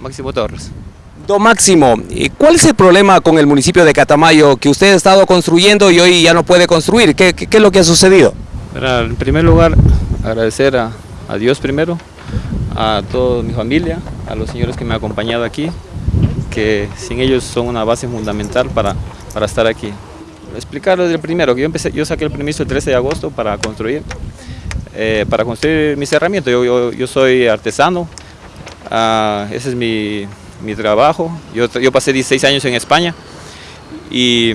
Máximo Torres. Don Máximo, ¿y ¿cuál es el problema con el municipio de Catamayo que usted ha estado construyendo y hoy ya no puede construir? ¿Qué, es lo que ha sucedido? En primer lugar, agradecer a, Dios primero, a toda mi familia, a los señores que me han acompañado aquí, que sin ellos son una base fundamental para, para estar aquí. Explicar desde el primero, que yo, empecé, yo saqué el permiso el 13 de agosto para construir, eh, para construir mis herramientas. Yo soy artesano, ah, ese es mi, mi trabajo. Yo, yo pasé 16 años en España y,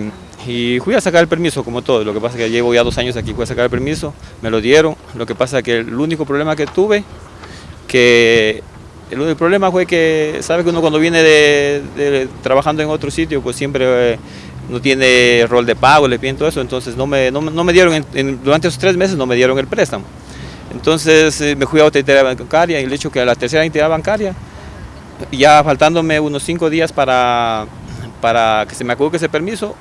fui a sacar el permiso como todo. Lo que pasa es que llevo ya dos años aquí, fui a sacar el permiso, me lo dieron. Lo que pasa es que el único problema que tuve, que el único problema fue que, sabe que uno cuando viene trabajando en otro sitio, pues siempre eh, no tiene rol de pago, le piden todo eso, entonces no me, no, no me dieron, durante esos tres meses no me dieron el préstamo. Entonces eh, me fui a otra entidad bancaria y el hecho que a la tercera entidad bancaria, ya faltándome unos cinco días para, para que se me acude ese permiso,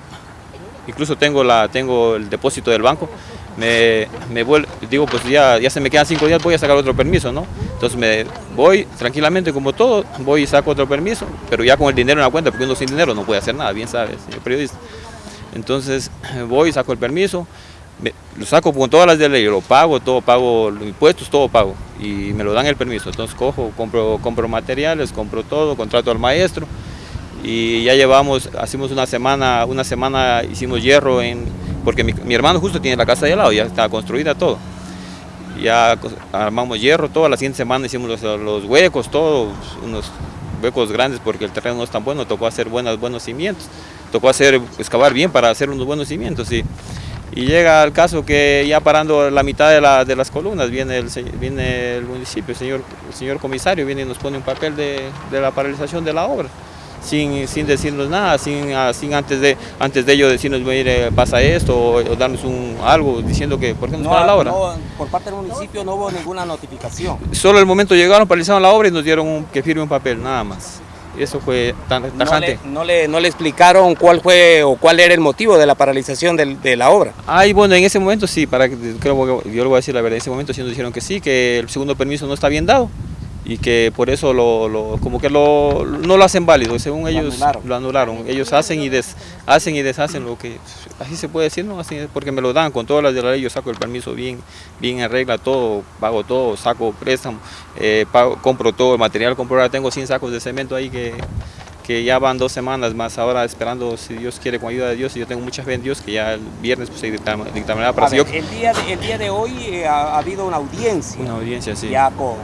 incluso tengo, la, tengo el depósito del banco, me, me vuel- digo, pues ya, ya se me quedan cinco días, voy a sacar otro permiso, ¿no? Entonces me voy tranquilamente como todo, voy y saco otro permiso, pero ya con el dinero en la cuenta, porque uno sin dinero no puede hacer nada, bien sabes, periodista. Entonces voy, saco el permiso, me- lo saco con todas las de ley, lo pago, todo pago, los impuestos, todo pago, y me lo dan el permiso. Entonces cojo, compro, compro materiales, compro todo, contrato al maestro, y ya llevamos, hacemos una semana, una semana hicimos hierro en, porque mi, hermano justo tiene la casa de al lado, ya está construida todo. Ya armamos hierro, toda la siguiente semana hicimos los, los huecos, todos unos huecos grandes porque el terreno no es tan bueno, tocó hacer buenos, buenos cimientos, tocó hacer, excavar bien para hacer unos buenos cimientos. Y, y llega el caso que ya parando la mitad de, la- de las columnas viene el, viene el municipio, el señor, el señor comisario viene y nos pone un papel de, de la paralización de la obra sin, sin decirnos nada, sin, ah, sin antes, de, antes de ello decirnos, mire, pasa esto, o, o darnos un, algo diciendo que, por qué nos para la obra. no, por parte del municipio no hubo ninguna notificación. Solo el momento llegaron, paralizaron la obra y nos dieron un- que firme un papel, nada más. Eso fue tan No tajante. le, no, le, no le explicaron cuál fue o cuál era el motivo de la paralización del- de la obra. Ay, bueno, en ese momento sí, para que, creo que yo le voy a decir la verdad, en ese momento sí nos dijeron que sí, que el segundo permiso no está bien dado y que por eso lo, lo- como que lo, no lo hacen válido, según ellos anularon. lo anularon. Ellos hacen y des, hacen y deshacen lo que, así se puede decir, ¿no? Así es, porque me lo dan con todas las de la ley, yo saco el permiso bien, bien en regla, todo, pago todo, saco préstamo, eh, pago- compro todo el material, compro, ahora tengo 100 sacos de cemento ahí que, que ya van dos semanas más, ahora esperando, si Dios quiere, con ayuda de Dios, y yo tengo mucha fe en Dios, que ya el viernes pues, se dictam- dictaminará para A si yo- ver, el, día de, el día de hoy eh, ha, ha habido una audiencia. una audiencia, sí. ya con,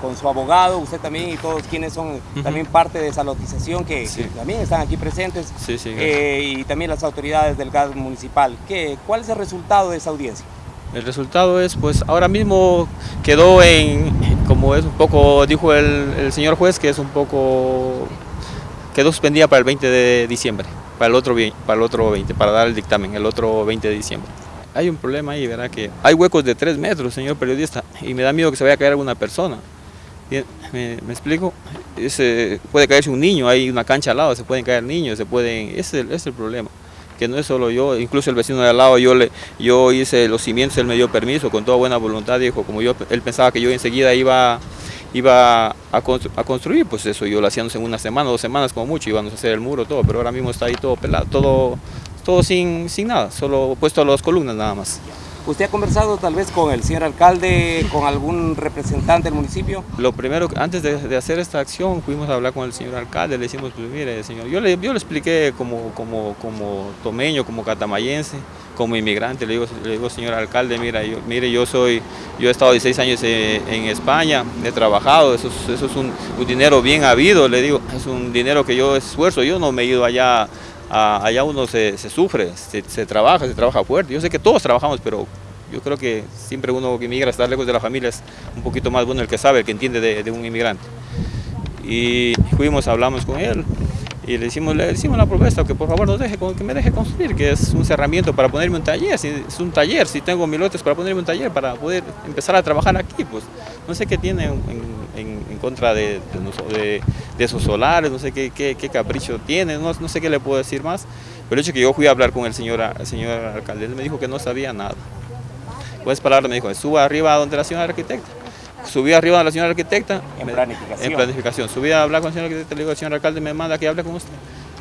con su abogado, usted también y todos quienes son también parte de esa lotización que, Sí. que también están aquí presentes Sí, sí, gracias. eh, y también las autoridades del gas municipal. ¿Qué, ¿Cuál es el resultado de esa audiencia? El resultado es, pues ahora mismo quedó en, como es un poco, dijo el, el señor juez, que es un poco, quedó suspendida para el 20 de diciembre, para el otro, para el otro 20, para dar el dictamen, el otro 20 de diciembre. Hay un problema ahí, ¿verdad? Que hay huecos de 3 metros, señor periodista, y me da miedo que se vaya a caer alguna persona. Bien, ¿Me, me explico? Puede caerse un niño, hay una cancha al lado, se pueden caer niños, se pueden, ese es el, problema que no es solo yo, incluso el vecino de al lado, yo le, yo hice los cimientos, él me dio permiso con toda buena voluntad, dijo, como yo, él pensaba que yo enseguida iba, iba a, a construir, pues eso yo lo hacíamos en una semana, dos semanas como mucho, íbamos a hacer el muro, todo, pero ahora mismo está ahí todo pelado, todo, todo sin, sin nada, solo puesto a las columnas nada más. ¿Usted ha conversado tal vez con el señor alcalde, con algún representante del municipio? Lo primero, antes de, de hacer esta acción, fuimos a hablar con el señor alcalde, le decimos, pues mire, señor, yo le, yo le expliqué como, como, como tomeño, como catamayense, como inmigrante, le digo, le digo señor alcalde, mira, yo, mire, yo soy, yo he estado 16 años en España, he trabajado, eso es, eso es un, un dinero bien habido, le digo, es un dinero que yo esfuerzo, yo no me he ido allá, a- allá uno se, se sufre, se, se trabaja, se trabaja fuerte, yo sé que todos trabajamos, pero yo creo que siempre uno que inmigra, estar lejos de la familia es un poquito más bueno el que sabe, el que entiende de, de un inmigrante. Y fuimos, hablamos con él y le hicimos, le hicimos la propuesta que por favor nos deje, que me deje construir, que es un cerramiento para ponerme un taller, si es un taller, si tengo mil lotes para ponerme un taller, para poder empezar a trabajar aquí, pues no sé qué tiene en, en- en contra de, de de- esos solares, no sé qué, qué- qué capricho tiene, no, no sé qué le puedo decir más, pero el hecho que yo fui a hablar con el señor, el señor alcalde, él me dijo que no sabía nada. Pues palabras me dijo, suba arriba donde la señora arquitecta. subí arriba a la señora arquitecta. En me- planificación. En planificación. Subí a hablar con la señora arquitecta, le digo, señor alcalde, me manda que hable con usted.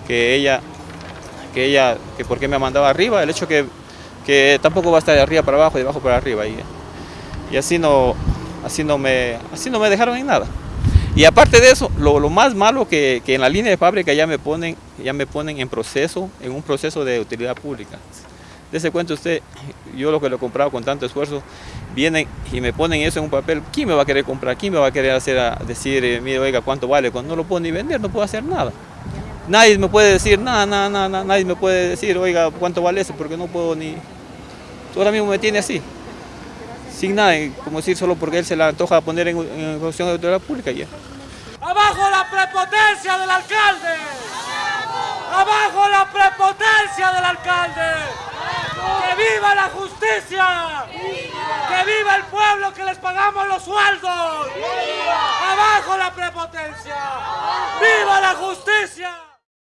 Que ella, que ella, que por qué me mandaba arriba, el hecho que, que tampoco va a estar de arriba para abajo, de abajo para arriba. Y, y así no, así no me, así no me dejaron en nada. Y aparte de eso, lo, más malo que, que en la línea de fábrica ya me ponen, ya me ponen en proceso, en un proceso de utilidad pública. Dese cuenta usted, yo lo que lo he comprado con tanto esfuerzo, vienen y me ponen eso en un papel, ¿quién me va a querer comprar? ¿Quién me va a querer hacer a decir, eh, mire, oiga, cuánto vale? Cuando no lo puedo ni vender, no puedo hacer nada. Nadie me puede decir nada, nada, nada, nadie me puede decir, oiga, cuánto vale eso, porque no puedo ni... Ahora mismo me tiene así, sin nada, y como decir, solo porque él se la antoja poner en, en cuestión de utilidad pública ya. ¡Abajo la prepotencia del alcalde! ¡Abajo la prepotencia del alcalde! ¡Que viva la justicia! ¡Que viva el pueblo que les pagamos los sueldos! ¡Abajo la prepotencia! ¡Viva la justicia!